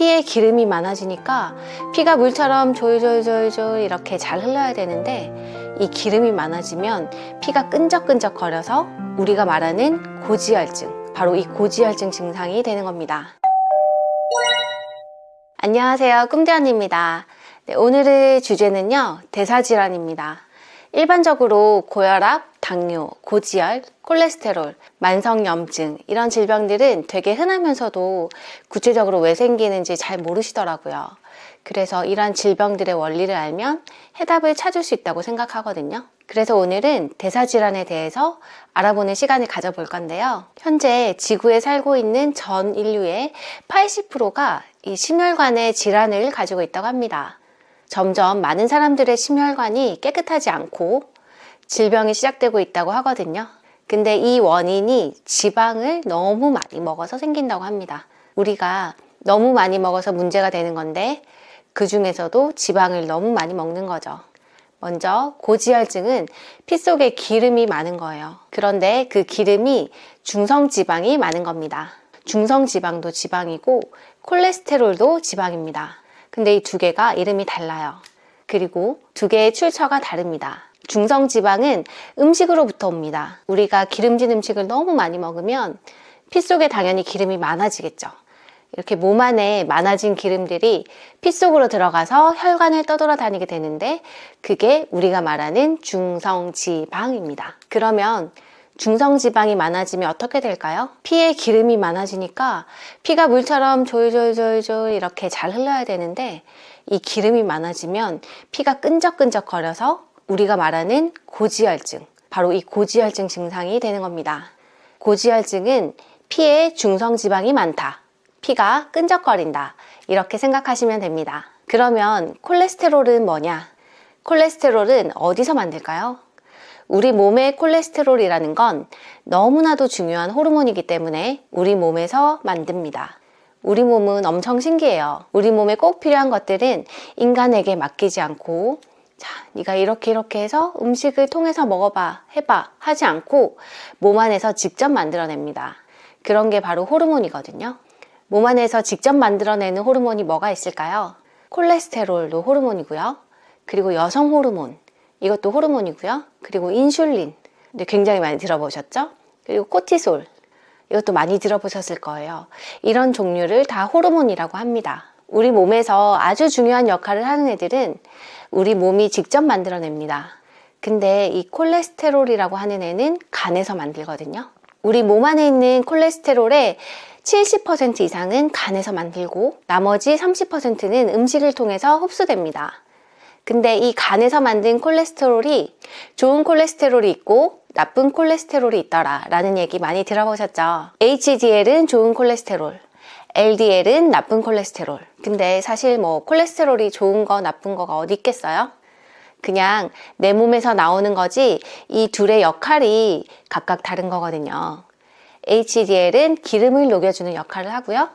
피에 기름이 많아지니까 피가 물처럼 졸졸졸졸 이렇게 잘 흘러야 되는데 이 기름이 많아지면 피가 끈적끈적 거려서 우리가 말하는 고지혈증 바로 이 고지혈증 증상이 되는 겁니다. 안녕하세요. 꿈대원입니다. 네, 오늘의 주제는요 대사질환입니다. 일반적으로 고혈압, 당뇨, 고지혈, 콜레스테롤, 만성염증 이런 질병들은 되게 흔하면서도 구체적으로 왜 생기는지 잘 모르시더라고요. 그래서 이러한 질병들의 원리를 알면 해답을 찾을 수 있다고 생각하거든요. 그래서 오늘은 대사질환에 대해서 알아보는 시간을 가져볼 건데요. 현재 지구에 살고 있는 전 인류의 80%가 이 심혈관의 질환을 가지고 있다고 합니다. 점점 많은 사람들의 심혈관이 깨끗하지 않고 질병이 시작되고 있다고 하거든요. 근데 이 원인이 지방을 너무 많이 먹어서 생긴다고 합니다. 우리가 너무 많이 먹어서 문제가 되는 건데 그 중에서도 지방을 너무 많이 먹는 거죠. 먼저 고지혈증은 피 속에 기름이 많은 거예요. 그런데 그 기름이 중성지방이 많은 겁니다. 중성지방도 지방이고 콜레스테롤도 지방입니다. 근데 이 두 개가 이름이 달라요. 그리고 두 개의 출처가 다릅니다. 중성 지방은 음식으로부터 옵니다. 우리가 기름진 음식을 너무 많이 먹으면 피 속에 당연히 기름이 많아지겠죠. 이렇게 몸 안에 많아진 기름들이 피 속으로 들어가서 혈관을 떠돌아다니게 되는데 그게 우리가 말하는 중성지방입니다. 그러면 중성지방이 많아지면 어떻게 될까요? 피에 기름이 많아지니까 피가 물처럼 졸졸졸졸 이렇게 잘 흘러야 되는데 이 기름이 많아지면 피가 끈적끈적 거려서 우리가 말하는 고지혈증 바로 이 고지혈증 증상이 되는 겁니다. 고지혈증은 피에 중성지방이 많다. 피가 끈적거린다. 이렇게 생각하시면 됩니다. 그러면 콜레스테롤은 뭐냐? 콜레스테롤은 어디서 만들까요? 우리 몸의 콜레스테롤이라는 건 너무나도 중요한 호르몬이기 때문에 우리 몸에서 만듭니다. 우리 몸은 엄청 신기해요. 우리 몸에 꼭 필요한 것들은 인간에게 맡기지 않고 자, 네가 이렇게 이렇게 해서 음식을 통해서 먹어봐, 해봐 하지 않고 몸 안에서 직접 만들어냅니다. 그런 게 바로 호르몬이거든요. 몸 안에서 직접 만들어내는 호르몬이 뭐가 있을까요? 콜레스테롤도 호르몬이고요. 그리고 여성 호르몬, 이것도 호르몬이고요. 그리고 인슐린, 굉장히 많이 들어보셨죠? 그리고 코티솔, 이것도 많이 들어보셨을 거예요. 이런 종류를 다 호르몬이라고 합니다. 우리 몸에서 아주 중요한 역할을 하는 애들은 우리 몸이 직접 만들어냅니다. 근데 이 콜레스테롤이라고 하는 애는 간에서 만들거든요. 우리 몸 안에 있는 콜레스테롤의 70% 이상은 간에서 만들고 나머지 30%는 음식을 통해서 흡수됩니다. 근데 이 간에서 만든 콜레스테롤이 좋은 콜레스테롤이 있고 나쁜 콜레스테롤이 있더라 라는 얘기 많이 들어보셨죠? HDL은 좋은 콜레스테롤, LDL은 나쁜 콜레스테롤 근데 사실 뭐 콜레스테롤이 좋은 거 나쁜 거가 어디 있겠어요? 그냥 내 몸에서 나오는 거지 이 둘의 역할이 각각 다른 거거든요 HDL은 기름을 녹여주는 역할을 하고요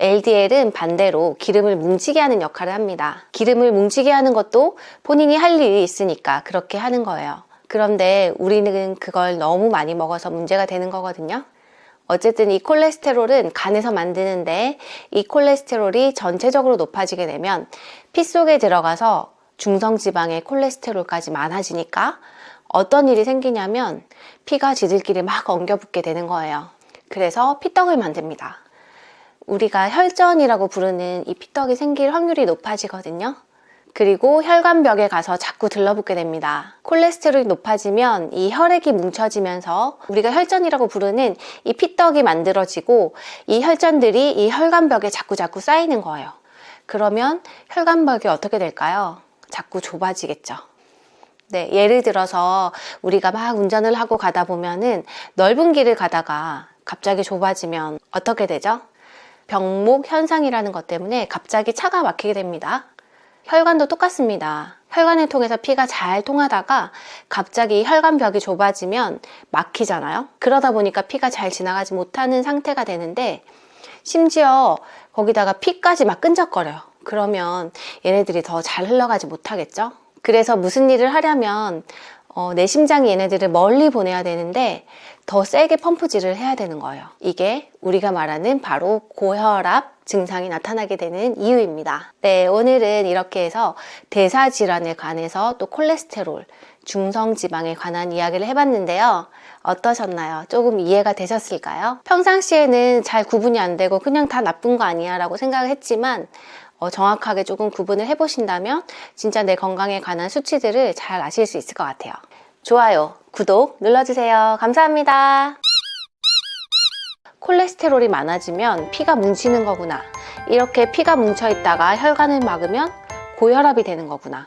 LDL은 반대로 기름을 뭉치게 하는 역할을 합니다. 기름을 뭉치게 하는 것도 본인이 할 일이 있으니까 그렇게 하는 거예요. 그런데 우리는 그걸 너무 많이 먹어서 문제가 되는 거거든요. 어쨌든 이 콜레스테롤은 간에서 만드는데 이 콜레스테롤이 전체적으로 높아지게 되면 피 속에 들어가서 중성지방의 콜레스테롤까지 많아지니까 어떤 일이 생기냐면 피가 지들끼리 막 엉겨붙게 되는 거예요. 그래서 피떡을 만듭니다. 우리가 혈전이라고 부르는 이 피떡이 생길 확률이 높아지거든요. 그리고 혈관벽에 가서 자꾸 들러붙게 됩니다. 콜레스테롤이 높아지면 이 혈액이 뭉쳐지면서 우리가 혈전이라고 부르는 이 피떡이 만들어지고 이 혈전들이 이 혈관벽에 자꾸 자꾸 쌓이는 거예요. 그러면 혈관벽이 어떻게 될까요? 자꾸 좁아지겠죠. 네, 예를 들어서 우리가 막 운전을 하고 가다 보면은 넓은 길을 가다가 갑자기 좁아지면 어떻게 되죠? 병목 현상이라는 것 때문에 갑자기 차가 막히게 됩니다. 혈관도 똑같습니다. 혈관을 통해서 피가 잘 통하다가 갑자기 혈관벽이 좁아지면 막히잖아요. 그러다 보니까 피가 잘 지나가지 못하는 상태가 되는데 심지어 거기다가 피까지 막 끈적거려요. 그러면 얘네들이 더 잘 흘러가지 못하겠죠. 그래서 무슨 일을 하려면 어, 내 심장이 얘네들을 멀리 보내야 되는데 더 세게 펌프질을 해야 되는 거예요. 이게 우리가 말하는 바로 고혈압 증상이 나타나게 되는 이유입니다. 네, 오늘은 이렇게 해서 대사 질환에 관해서 또 콜레스테롤, 중성 지방에 관한 이야기를 해봤는데요. 어떠셨나요? 조금 이해가 되셨을까요? 평상시에는 잘 구분이 안 되고 그냥 다 나쁜 거 아니야 라고 생각을 했지만 어, 정확하게 조금 구분을 해보신다면 진짜 내 건강에 관한 수치들을 잘 아실 수 있을 것 같아요. 좋아요, 구독 눌러주세요. 감사합니다. 콜레스테롤이 많아지면 피가 뭉치는 거구나. 이렇게 피가 뭉쳐 있다가 혈관을 막으면 고혈압이 되는 거구나.